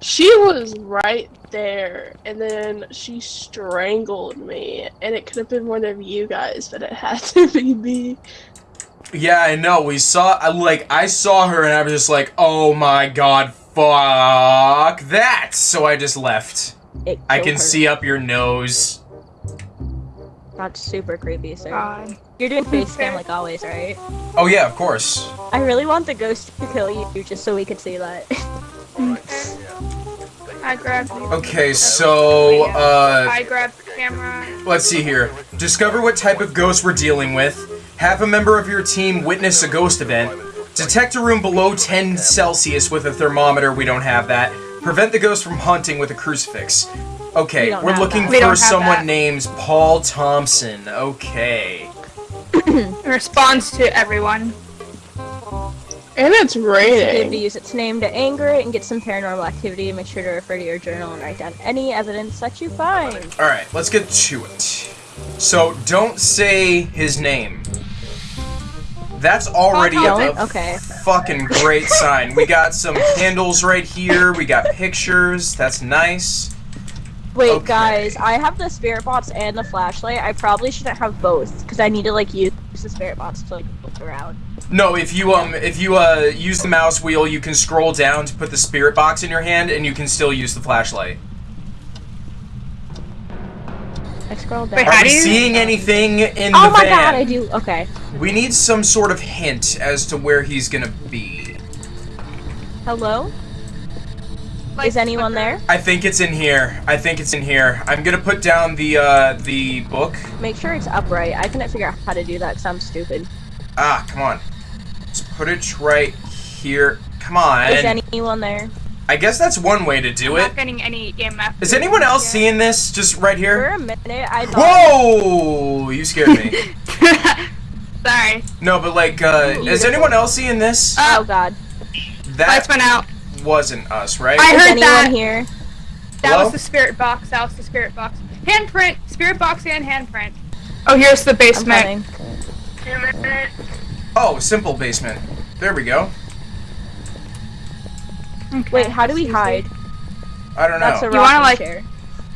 She was right there, and then she strangled me, and it could have been one of you guys, but it had to be me. Yeah, I know. We saw, like, I saw her and I was just like, oh my god, fuck that. So I just left. I can her. see up your nose. That's super creepy, sir. God. You're doing face cam like always, right? Oh yeah, of course. I really want the ghost to kill you just so we could see that. I grabbed you. Okay, so, uh, I grabbed the camera. let's see here. Discover what type of ghost we're dealing with. Have a member of your team witness a ghost event. Detect a room below 10 Celsius with a thermometer. We don't have that. Prevent the ghost from hunting with a crucifix. Okay, don't we're looking that. For have someone that. named Paul Thompson. Okay. It responds to everyone. And it's Good to raining. use its name to anger it and get some paranormal activity. Make sure to refer to your journal and write down any evidence that you find. Alright, let's get to it. So, don't say his name. That's already a, Don't? a Okay. fucking great sign. We got some candles right here. We got pictures. That's nice. Wait, Okay. guys, I have the spirit box and the flashlight. I probably shouldn't have both because I need to like use the spirit box to like look around. No, if you um if you uh use the mouse wheel, you can scroll down to put the spirit box in your hand and you can still use the flashlight. I scroll down. Wait, Are How we you- seeing anything in oh the my god, I do. Okay. We need some sort of hint as to where he's gonna be. Hello? Like, Is anyone flicker. there? I think it's in here. I think it's in here. I'm gonna put down the uh the book. Make sure it's upright. I couldn't figure out how to do that because I'm stupid. Ah, come on. Let's put it right here. Come on. Is anyone there? I guess that's one way to do I'm it. not getting any EMF. Is anyone else Yeah. seeing this just right here. For a minute, I thought. Whoa! You scared me. Sorry. no, but like, uh, is anyone else seeing this? Oh god. Lights That went out. Wasn't us, right? I heard that. here? That Hello? was the spirit box. That was the spirit box. Handprint. Spirit box and handprint. Oh, here's the basement. Oh, simple basement. There we go. Okay. Wait, how do we hide? I don't know. That's a know. You wanna, like- chair.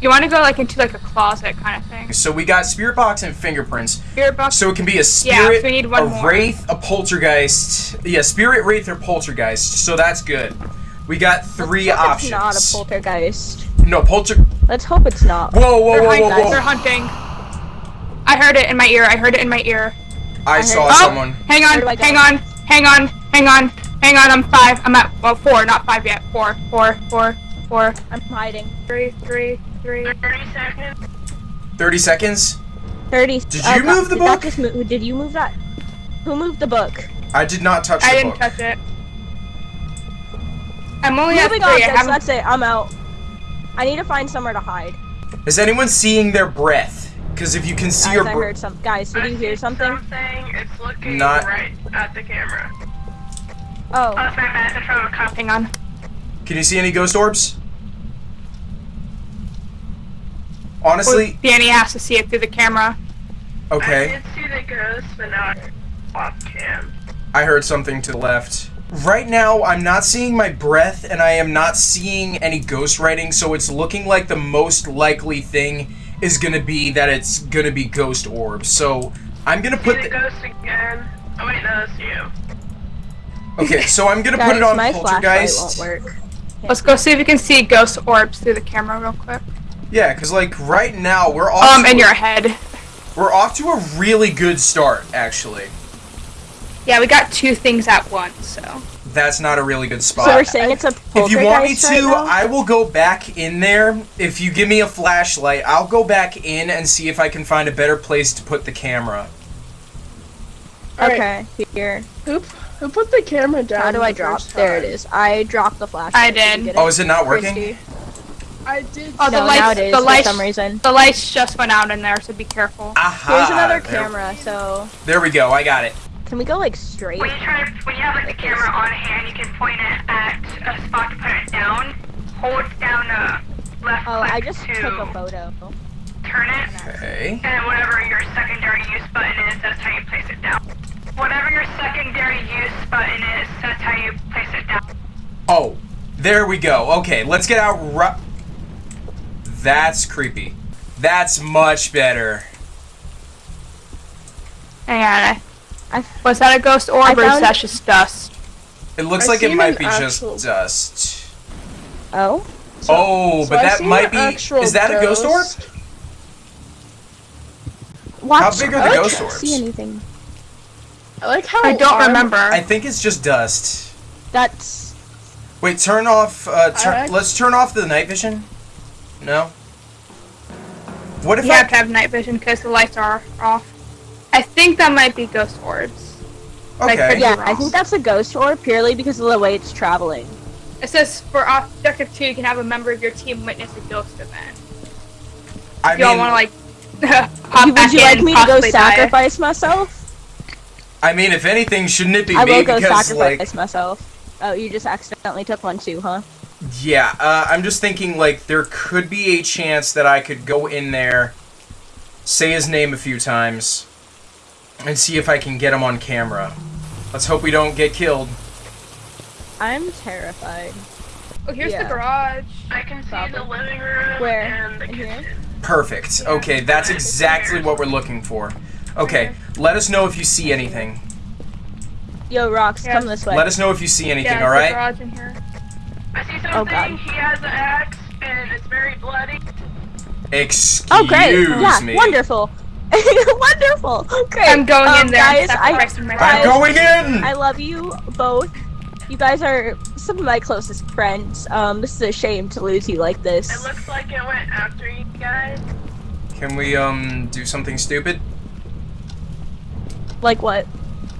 You want to go like into like a closet kind of thing. So we got spirit box and fingerprints. Spirit box. So it can be a Yeah, spirit, so we need one a more. wraith, a poltergeist. Yeah, spirit, wraith, or poltergeist. So that's good. We got three Let's hope options. It's not a poltergeist. no polter. Let's hope it's not. Whoa, whoa, They're, whoa, hunt- whoa, they're hunting. I heard it in my ear. I heard it in my ear. I heard- saw Oh! someone. Hang on, do I go? hang on, hang on, hang on, hang on. I'm five. I'm at well four, not five yet. Four, four, four, four, I'm hiding. three, three, three. Thirty seconds. 30. seconds. Thirty. Did oh, you God, move the did that book? just move- did you move that? Who moved the book? I did not touch the I didn't touch it. I'm only at Moving three. I that's it. I'm out. I need to find somewhere to hide. Is anyone seeing their breath? Because if you can see Guys, your I breath. heard some. Guys, did you hear something? It's looking Not- right at the camera. Oh, oh That's my message from a cop. Hang on. Can you see any ghost orbs? Honestly, oh, Danny has to see it through the camera. okay. I did see the ghost, but not off cam. I heard something to the left. Right now, I'm not seeing my breath and I am not seeing any ghost writing, so it's looking like the most likely thing is gonna be that it's gonna be ghost orbs. So I'm gonna put. The, ghost again. Oh wait, no, that's you. okay, so I'm gonna guys, put it on my flashlight poltergeist. won't work. Let's go see if we can see ghost orbs through the camera real quick. Yeah, because like right now we're off. Um, to in a- your head. We're off to a really good start, actually. Yeah, we got two things at once, so. That's not a really good spot. So we're saying it's a If you want me to, right? I will go back in there. If you give me a flashlight, I'll go back in and see if I can find a better place to put the camera. Okay, here. Who who put the camera down? How do I the drop? first There it time? is. I dropped the flashlight. I Did you did. get Oh, is it not working? Christy? I did. Oh, the no, lights- now it is the for some reason. The lights just went out in there, so be careful. Aha! Here's another there- camera, so There we go. I got it. Can we go like straight? When you try to, when you have like the camera on hand, you can point it at a spot to put it down. Hold down uh, left Oh, click I just to took a photo. turn it, Okay. and whatever your secondary use button is, that's how you place it down. Whatever your secondary use button is, that's how you place it down. Oh, There we go. Okay, let's get out. Ru- That's creepy. That's much better. Hang on. I, I- was that a ghost orb or is that just dust? It looks I like it might be actual- just dust. Oh. oh, So but I that might be. Is that a ghost orb? Watch. How big are the I ghost can't? See anything? I like how I don't arm- remember. I think it's just dust. That's. Wait, turn off. Uh, turn, I- let's turn off the night vision. No. What if You I? have to have night vision because the lights are off. I think that might be ghost orbs. like, Okay. Yeah, wrong. I think that's a ghost orb purely because of the way it's traveling. It says for objective two, you can have a member of your team witness a ghost event. I If y'all mean, want to like pop Would back you like and me to go possibly die. sacrifice myself? I mean, if anything, shouldn't it be I me? will go because sacrifice like, myself. Oh, you just accidentally took one too, huh? yeah. Uh, I'm just thinking like there could be a chance that I could go in there, say his name a few times, and see if I can get him on camera. Let's hope we don't get killed. I'm terrified. Oh, here's Yeah. the garage. I can see Probably. the living room Where? and the kitchen. Perfect. Okay, that's exactly what we're looking for. Okay, let us know if you see anything. Yo, Rox, Yeah. come this way. Let us know if you see anything, yeah, all the garage in here. I see oh, something. Oh, God. something. he has an axe and it's very bloody. Excuse oh, great. Yeah, me. wonderful. wonderful. Great. I'm going Um, in there. Guys, I, sacrificing my guys, I'm going in! I love you both. You guys are some of my closest friends. Um, this is a shame to lose you like this. It looks like it went after you guys. Can we, um, do something stupid? Like what?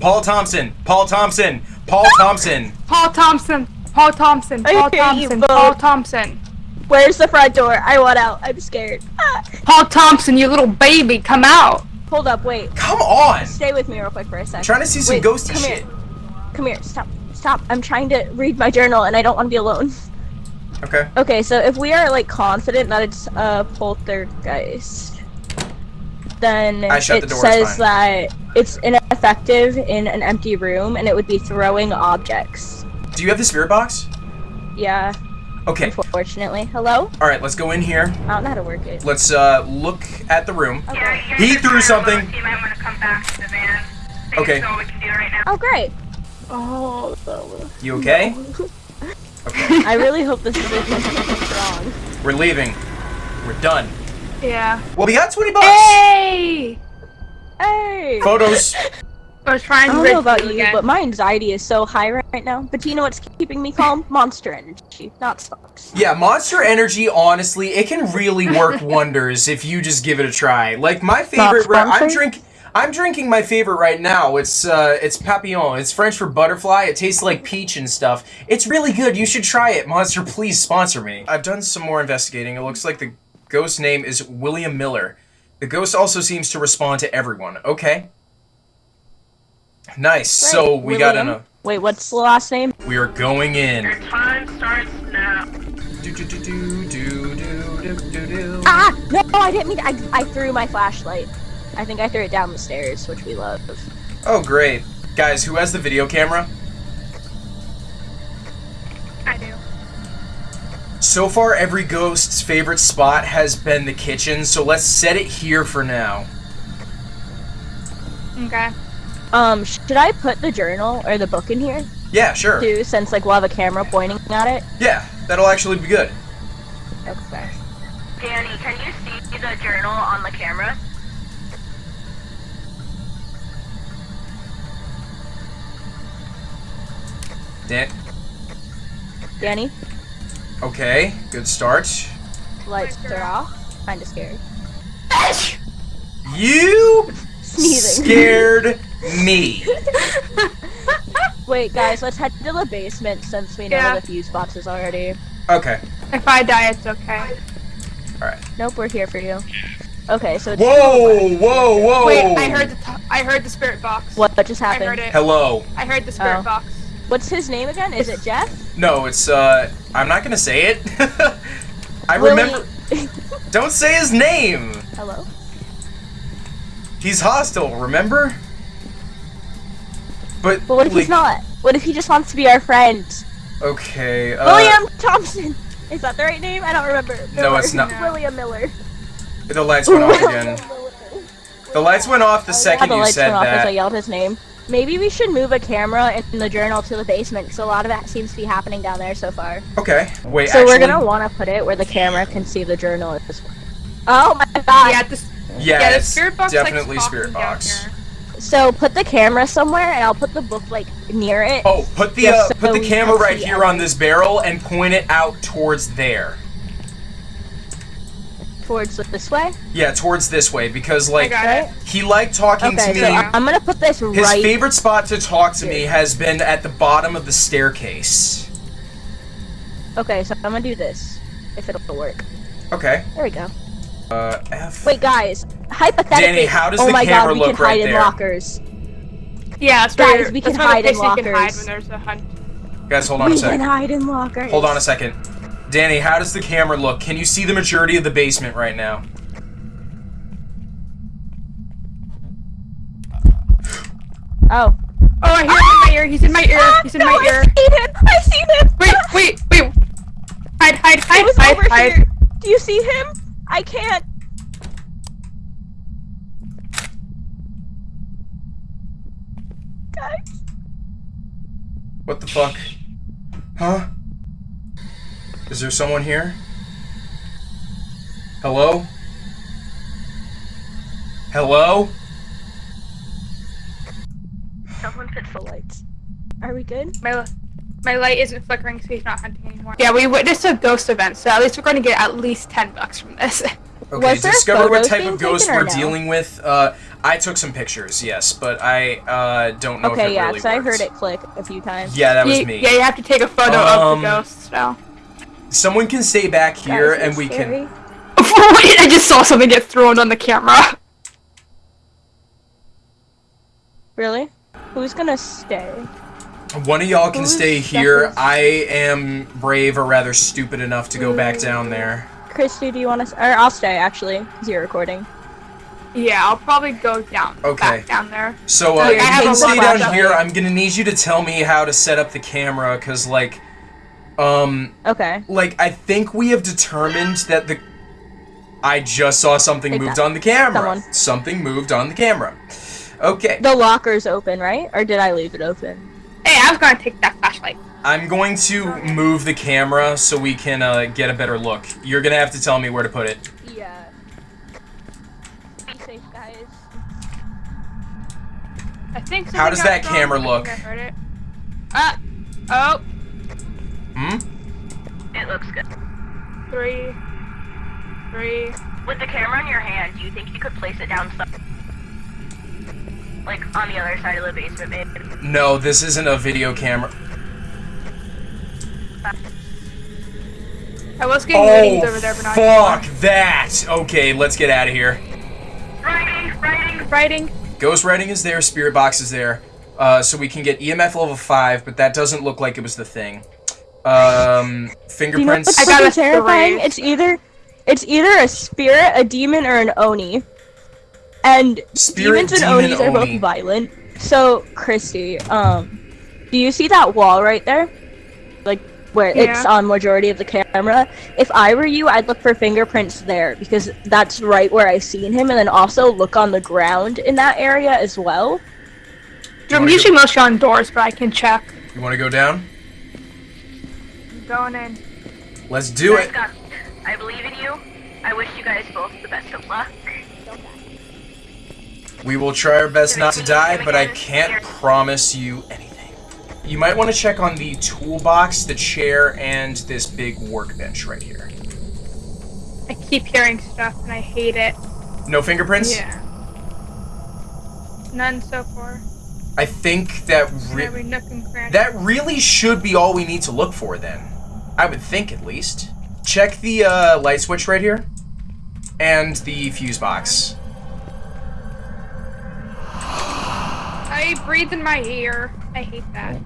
Paul Thompson! Paul Thompson! Paul Thompson! Paul Thompson. Paul Thompson. Paul hear you Thompson. Paul Thompson. Where's the front door? I want out. I'm scared. Ah, Paul Thompson, you little baby, come out. hold up, wait. Come on! Stay with me real quick for a sec. trying to see some Wait, ghosty come shit. Here. Come here. Stop. Stop. I'm trying to read my journal and I don't want to be alone. Okay. Okay, so if we are like confident that it's a poltergeist, then I it the door, says fine. that it's ineffective in an empty room and it would be throwing objects. Do you have the spirit box? Yeah, Okay. unfortunately. Hello? Alright, let's go in here. I don't know how to work it. Let's, uh, look at the room. Okay. He threw something. low, so You might want to come back to the van. Okay. We can do right now. Oh, great. Oh, that. You okay? Okay. I really hope this isn't something wrong. We're leaving. We're done. Yeah. Well, we got 20 bucks! Hey! Hey! Photos. I was trying I don't know about you, again. but my anxiety is so high right now. But do you know what's keeping me calm? Monster energy, not stocks. Yeah, Monster Energy, honestly, it can really work wonders if you just give it a try. Like my favorite, Not I'm sponsored? drink, I'm drinking my favorite right now. It's uh, it's Papillon. It's French for butterfly. It tastes like peach and stuff. It's really good. You should try it. Monster, please sponsor me. I've done some more investigating. It looks like the ghost name is William Miller. The ghost also seems to respond to everyone. Okay. Nice. So we William? got a. Wait, what's the last name? We are going in. Your time starts now. Ah! No, I didn't mean. To. I I threw my flashlight. I think I threw it down the stairs, which we love. Oh great, guys! Who has the video camera? I do. So far, every ghost's favorite spot has been the kitchen, so let's set it here for now. Okay. Um, should I put the journal or the book in here Yeah, sure. too? Since like we'll have a camera pointing at it. Yeah, that'll actually be good. Okay. Danny, can you see the journal on the camera? Dan- Danny, okay, good start. lights are off. Kinda scared. You Sneezing. scared me. Wait, guys, let's head to the basement since we know Yeah. the fuse box is already. Okay, If I die, it's okay. alright. Nope, we're here for you. Okay, so it's Whoa, whoa, whoa! Wait, I heard the t- I heard the spirit box. what just I happened? heard it. Hello. I heard the spirit Oh. box. What's his name again? Is it Jeff? No, it's, uh, I'm not gonna say it. I Willie- remember. Don't say his name! Hello. He's hostile, remember? But, But what if like, he's not? What if he just wants to be our friend? Okay. Uh, William Thompson. Is that the right name? I don't remember. No, it's not. William Miller. The lights went off again. The lights went off the Yeah, second the you lights said went off as I yelled his name. Maybe we should move a camera in the journal to the basement because a lot of that seems to be happening down there so far. Okay. Wait, So actually. we're gonna want to put it where the camera can see the journal. as well. Oh my god! Yeah, this, Yeah, yeah, the it's spirit box definitely spirit stalking down box. Here. So put the camera somewhere, and I'll put the book like near it. Oh, put the uh, so put the camera right see here on this barrel and point it out towards there. towards this way. Yeah, towards this way because like he liked talking Okay, to so me. I- I'm gonna put this right. His right. favorite spot to talk to me has been at the bottom of the staircase. Okay, so I'm gonna do this. If it'll work. Okay. There we go. Uh, F. Wait, guys. Hypothetically. Danny, how does oh the my camera god, we look can right hide there? in lockers. Yeah, that's Guys, where, we that's can hide in place can hide lockers. when there's a hunt. Guys, hold on a second. we second. can hide in lockers. Hold on a second. Danny, how does the camera look? Can you see the majority of the basement right now? Oh. Oh, I hear him in my ear. He's in my ear. Ah, He's in no, my ear. I seen him. I see him. Wait, wait, wait. Hide, hide, He hide, was hide, over hide. here. Do you see him? I can't. Guys. What the fuck? Huh? Is there someone here? Hello? Hello? Someone fix the lights. Are we good? My, my light isn't flickering, so he's not hunting anymore. Yeah, we witnessed a ghost event, so at least we're going to get at least 10 bucks from this. Okay, Was there discover what type of ghost we're no? dealing with. Uh, I took some pictures, yes, but I uh, don't know if Okay, it yeah, really because I heard it click a few times. Yeah, that was You- me. Yeah, you have to take a photo Um, of the ghost, so. Someone can stay back here, Guys, and we scary. can. Wait, I just saw something get thrown on the camera. Really? Who's gonna stay? One of y'all can Who's stay here. second? I am brave or rather stupid enough to go back down there. Christy, do you want to? Or I'll stay actually, because you're recording. Yeah, I'll probably go down. Okay. Back down there. So uh, Okay, you I have can stay down here. I'm gonna need you to tell me how to set up the camera, cause like, um, Okay. like I think we have determined that the. I just saw something moved on the camera. Someone. Something moved on the camera. Okay. The locker's open, right? Or did I leave it open? Hey, I was going to take that flashlight. I'm going to move the camera so we can uh, get a better look. You're gonna have to tell me where to put it. Yeah. Be safe, guys. I think so. How does that camera I think look? I heard it. Uh, oh, Hmm? It looks good. three, three. With the camera in your hand, do you think you could place it down some like on the other side of the basement maybe? No, this isn't a video camera. I was getting readings over there, Oh, but not fuck anymore. that! Okay, let's get out of here. Writing, writing. Writing. Ghost writing is there, spirit box is there, uh, so we can get EMF level five, but that doesn't look like it was the thing. Um, Do you know fingerprints. I got fucking a terrifying? three. It's either, it's either a spirit, a demon, or an oni. And Spirit, demons and demon, onis are oni. both violent. So, Christy, um, do you see that wall right there? Like where it's on majority of the camera. If I were you, I'd look for fingerprints there because that's right where I've seen him, and then also look on the ground in that area as well. You I'm usually mostly on doors, but I can check. You want to go down? I'm going in. Let's do Guys it. got- I believe in you. I wish you guys both the best of luck. We will try our best not to die, but I can't promise you anything. You might want to check on the toolbox, the chair, and this big workbench right here. I keep hearing stuff and I hate it. No fingerprints? Yeah. None so far. I think that re- Every nook and cranny. that really should be all we need to look for then. I would think at least. Check the uh, light switch right here. And the fuse box. I breathe in my ear. I hate that.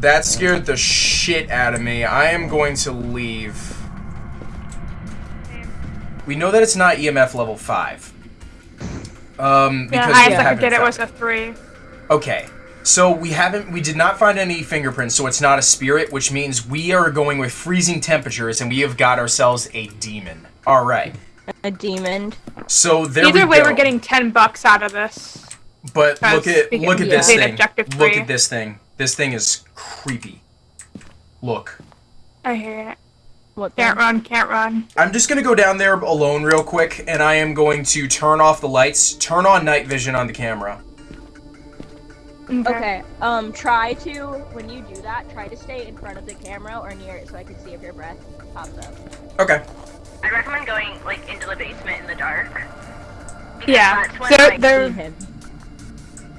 That scared the shit out of me. I am going to leave. We know that it's not EMF level 5. Um, Yeah, because highest I could get it found was a three. Okay. So we haven't, we did not find any fingerprints, so it's not a spirit, which means we are going with freezing temperatures, and we have got ourselves a demon. All right. A demon. So there Either we way, go. we're getting 10 bucks out of this. But look at look at this thing. Look at this thing. This thing is creepy. Look. I hear it. What? Can't run, can't run. I'm just gonna go down there alone real quick, and I am going to turn off the lights, turn on night vision on the camera. Okay. Um. Try to when you do that, try to stay in front of the camera or near it so I can see if your breath pops up. Okay. I'd recommend going like into the basement in the dark. Yeah. That's when, So like, there, See him.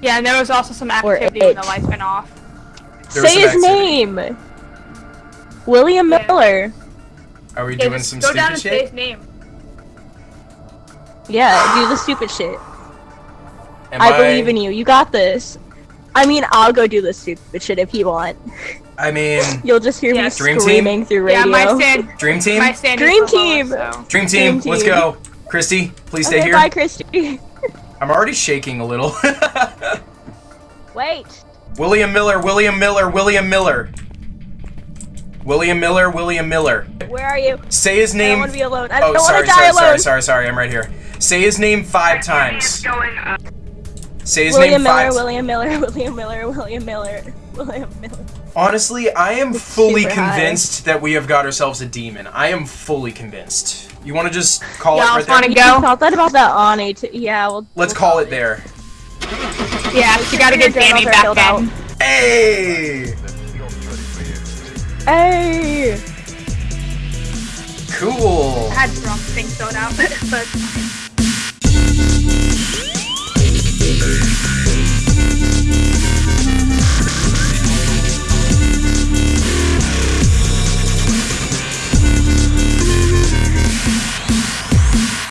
Yeah, and there was also some activity when the lights went off. There Say his activity. name. William Yeah. Miller. Are we Yeah, doing just some go down stupid and say his name. Yeah, do the stupid shit. Am I believe in you. You got this. I mean, I'll go do the stupid shit if you want. I mean, You'll just hear Yeah. me Dream team? screaming through Yeah, radio. my stand, dream team. my stand Dream is the team. so. Dream team. Dream Let's go. Christy, please stay here. bye, Christy. I'm already shaking a little. Wait. William Miller. William Miller. William Miller. William Miller. William Miller. Where are you? Say his I don't name. want to be alone. I Oh, don't want sorry, to die sorry, alone. sorry, sorry, sorry. I'm right here. Say his name five times. Say his William name Miller, five. William Miller, William Miller, William Miller, William Miller. Honestly, I am fully super high. convinced that we have got ourselves a demon. I am fully convinced. You want to just call Y'all it right wanna there? go? You thought that about that oni too. Yeah, well. Let's we'll call it there. Yeah, you gotta get Your Danny back filled in. out. Hey! Hey. Cool. I had the wrong thing filled out, but